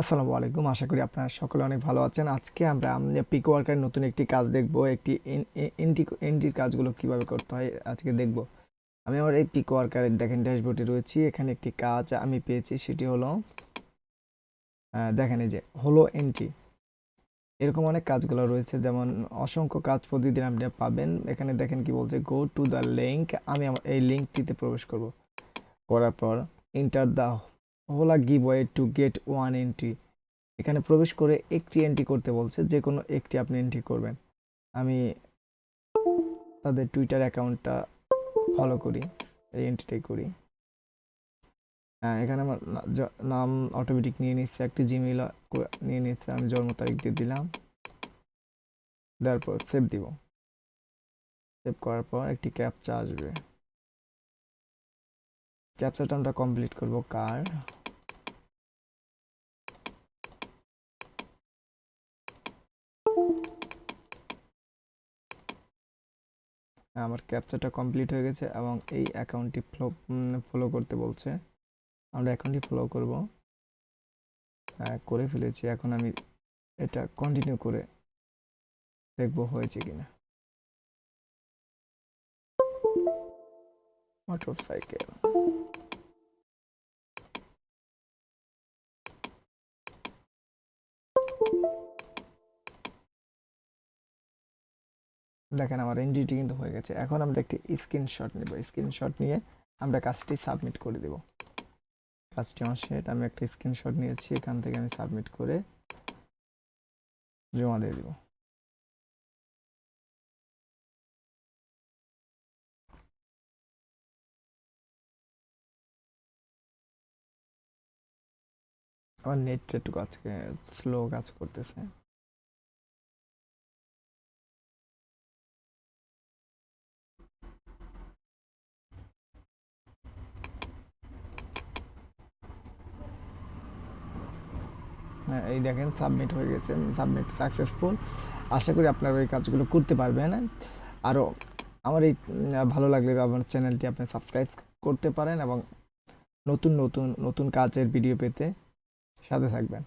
আসসালামু আলাইকুম। আশা করি আপনারা সকলে অনেক ভালো আছেন। আজকে আমরা পিক ওয়ার্কারের নতুন একটি কাজ দেখব। একটি এনটি এনটির কাজগুলো কীভাবে করতে হয় আজকে দেখব। আমি আমার এই পিক ওয়ার্কারের দেখেন ড্যাশবোর্ডে রয়েছি। এখানে একটি কাজ আমি পেয়েছি, সেটি হলো দেখেন এই যে, হলো এনটি এরকম অনেক কাজগুলো রয়েছে, যেমন অসংখ্য কাজ প্রতিদিন আপনি পাবেন। এখানে দেখেন কি বলছে গো টু দ্য লিঙ্ক আমি আমার এই লিঙ্কটিতে প্রবেশ করব। করার পর enter the Hola give way to get one entry এখানে প্রবেশ করে একটি এন্ট্রি করতে বলছে যে কোনো একটি আপনি এন্ট্রি করবেন। আমি তাদের টুইটার অ্যাকাউন্টটা ফলো করি, এই এন্ট্রিটাই করি। হ্যাঁ এখানে আমার নাম অটোমেটিক নিয়ে নিচ্ছে, একটি জিমেইল নিয়ে নিচ্ছে, আমি জন্ম তারিখ দিয়ে দিলাম। দেওয়ার পর সেভ দিব। সেভ করার পর একটি ক্যাপচা আসবে। ক্যাপচাটা আমরা কমপ্লিট করব কার? আমার ক্যাপচাটা কমপ্লিট হয়ে গেছে এবং এই অ্যাকাউন্টটি ফলো ফলো করতে বলছে। আমরা অ্যাকাউন্টটি ফলো করব। হ্যাঁ, করে ফেলেছি। এখন আমি এটা কন্টিনিউ করে দেখব হয়েছে কিনা। মোটরসাইকেল দেখেন আমার এনজিটি কিন্তু হয়ে গেছে। এখন আমরা একটি স্ক্রিনশট নেব। স্ক্রিনশট নিয়ে আমরা কাজটি সাবমিট করে দেব। কাজটি আমার সেট আমি একটা স্ক্রিনশট নিয়েছি। এখান থেকে আমি সাবমিট করে জমা দিয়ে দেব। আমার নেটটা একটু কাজ স্লো কাজ করতেছে। এই দেখেন সাবমিট হয়ে গেছে সাবমিট সাকসেসফুল আশা করি আপনারা এই কাজগুলো করতে পারবেন। আরও আমার এই ভালো লাগলে আমার চ্যানেলটি আপনি সাবস্ক্রাইব করতে পারেন এবং নতুন নতুন নতুন কাজের ভিডিও পেতে সাথে থাকবেন।